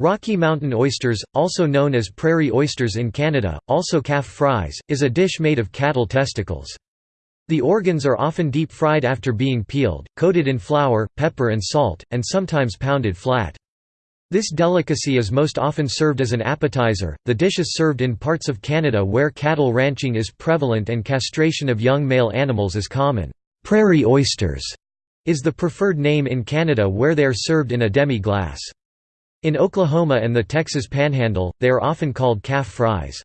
Rocky Mountain oysters, also known as prairie oysters in Canada, also calf fries, is a dish made of cattle testicles. The organs are often deep-fried after being peeled, coated in flour, pepper and salt, and sometimes pounded flat. This delicacy is most often served as an appetizer. The dish is served in parts of Canada where cattle ranching is prevalent and castration of young male animals is common. Prairie oysters is the preferred name in Canada where they are served in a demi-glace. In Oklahoma and the Texas Panhandle, they are often called calf fries.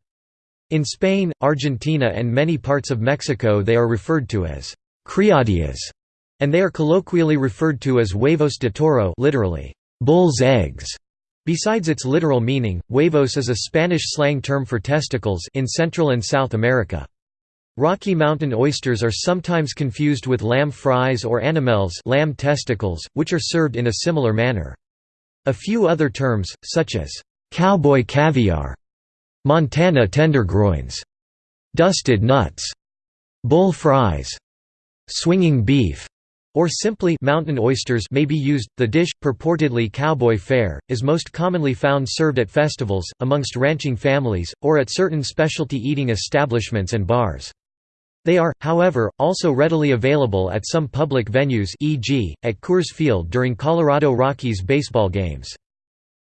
In Spain, Argentina and many parts of Mexico they are referred to as criadillas, and they are colloquially referred to as huevos de toro literally, bull's eggs. Besides its literal meaning, huevos is a Spanish slang term for testicles in Central and South America. Rocky Mountain oysters are sometimes confused with lamb fries or animelles lamb testicles, which are served in a similar manner. A few other terms, such as cowboy caviar, Montana tendergroins, dusted nuts, bull fries, swinging beef, or simply mountain oysters may be used. The dish, purportedly cowboy fare, is most commonly found served at festivals, amongst ranching families, or at certain specialty eating establishments and bars. They are, however, also readily available at some public venues e.g., at Coors Field during Colorado Rockies baseball games.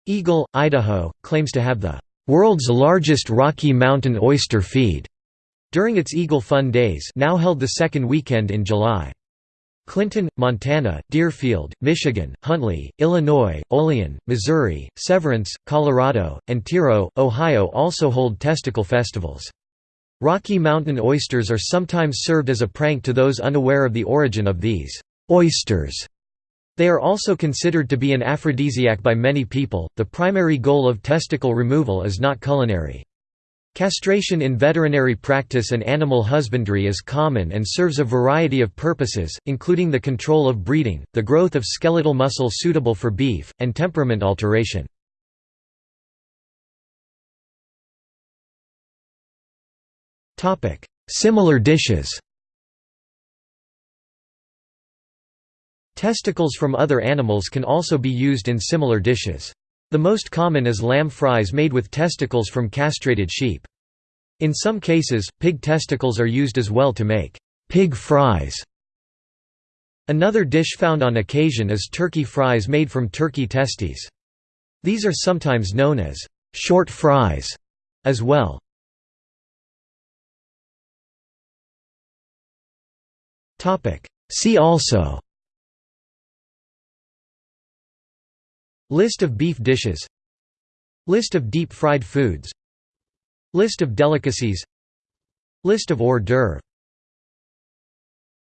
Eagle, Idaho, claims to have the "...world's largest Rocky Mountain oyster feed." during its Eagle Fun Days now held the second weekend in July. Clinton, Montana, Deerfield, Michigan, Huntley, Illinois, Olean, Missouri, Severance, Colorado, and Tiro, Ohio also hold testicle festivals. Rocky Mountain oysters are sometimes served as a prank to those unaware of the origin of these oysters. They are also considered to be an aphrodisiac by many people. The primary goal of testicle removal is not culinary. Castration in veterinary practice and animal husbandry is common and serves a variety of purposes, including the control of breeding, the growth of skeletal muscle suitable for beef, and temperament alteration. Topic: Similar dishes. Testicles from other animals can also be used in similar dishes. The most common is lamb fries made with testicles from castrated sheep. In some cases, pig testicles are used as well to make pig fries. Another dish found on occasion is turkey fries made from turkey testes. These are sometimes known as short fries as well. See also. List of beef dishes. List of deep-fried foods. List of delicacies. List of hors d'oeuvre